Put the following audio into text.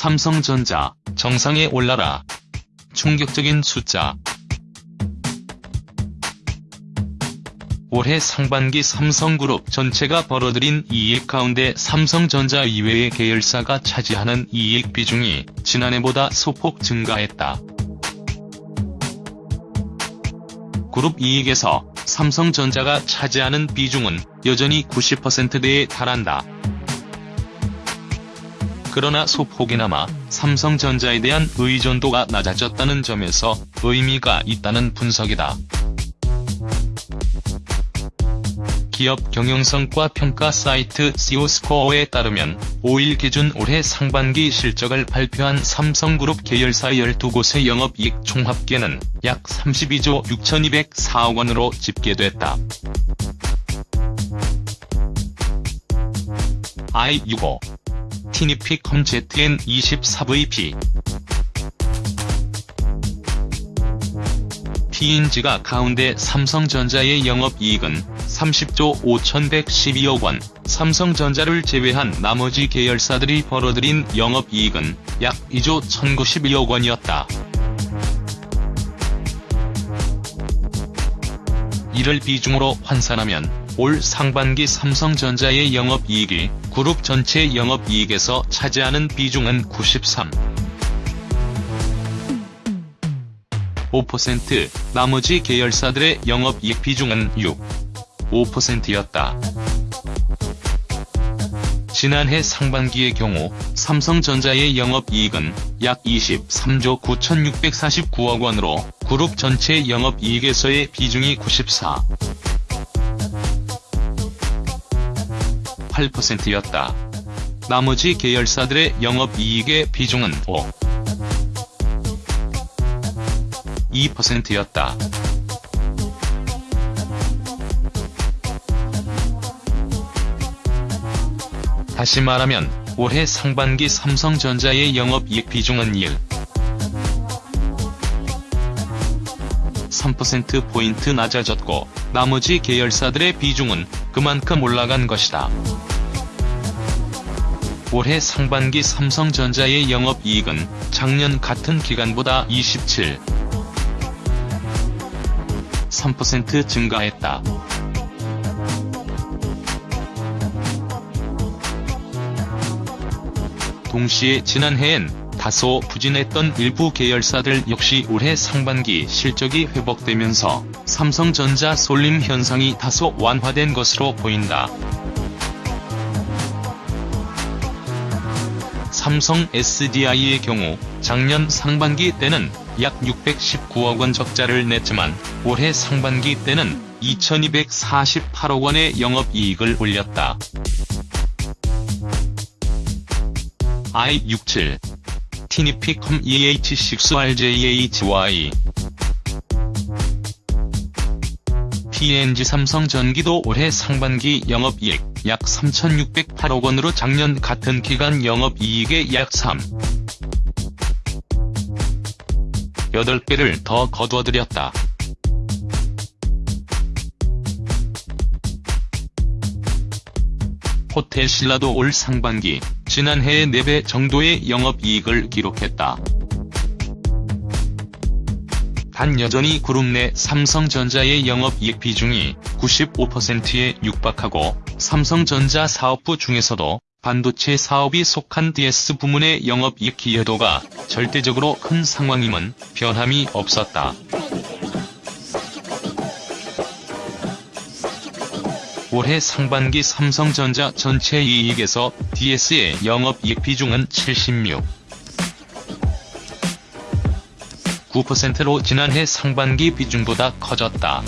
삼성전자, 정상에 올라라. 충격적인 숫자. 올해 상반기 삼성그룹 전체가 벌어들인 이익 가운데 삼성전자 이외의 계열사가 차지하는 이익 비중이 지난해보다 소폭 증가했다. 그룹 이익에서 삼성전자가 차지하는 비중은 여전히 90%대에 달한다. 그러나 소폭이나마 삼성전자에 대한 의존도가 낮아졌다는 점에서 의미가 있다는 분석이다. 기업 경영성과 평가 사이트 시오스코어에 따르면 5일 기준 올해 상반기 실적을 발표한 삼성그룹 계열사 12곳의 영업이익 총합계는 약 32조 6204억 원으로 집계됐다. i65 티니피컴 ZN24VP PNG가 가운데 삼성전자의 영업이익은 30조 5112억 원, 삼성전자를 제외한 나머지 계열사들이 벌어들인 영업이익은 약 2조 1092억 원이었다. 이를 비중으로 환산하면 올 상반기 삼성전자의 영업이익이 그룹 전체 영업이익에서 차지하는 비중은 93. 5%, 나머지 계열사들의 영업이익 비중은 6. 5%였다. 지난해 상반기의 경우 삼성전자의 영업이익은 약 23조 9649억 원으로 그룹 전체 영업이익에서의 비중이 94. 8%였다. 나머지 계열사들의 영업이익의 비중은 5. 2%였다. 다시 말하면 올해 상반기 삼성전자의 영업이익 비중은 1. 3%포인트 낮아졌고 나머지 계열사들의 비중은 그만큼 올라간 것이다. 올해 상반기 삼성전자의 영업이익은 작년 같은 기간보다 27. 3% 증가했다. 동시에 지난해엔 다소 부진했던 일부 계열사들 역시 올해 상반기 실적이 회복되면서 삼성전자 쏠림 현상이 다소 완화된 것으로 보인다. 삼성 SDI의 경우 작년 상반기 때는 약 619억 원 적자를 냈지만 올해 상반기 때는 2248억 원의 영업이익을 올렸다. i67 티니피컴 EH6RJHY PNG 삼성전기도 올해 상반기 영업이익 약 3,608억 원으로 작년 같은 기간 영업이익의 약 3. 8배를 더 거둬들였다. 호텔 신라도 올 상반기 지난해의 4배 정도의 영업이익을 기록했다. 단 여전히 그룹 내 삼성전자의 영업이익 비중이 95%에 육박하고 삼성전자 사업부 중에서도 반도체 사업이 속한 DS 부문의 영업이익 기여도가 절대적으로 큰 상황임은 변함이 없었다. 올해 상반기 삼성전자 전체 이익에서 DS의 영업이익 비중은 76. 9%로 지난해 상반기 비중보다 커졌다.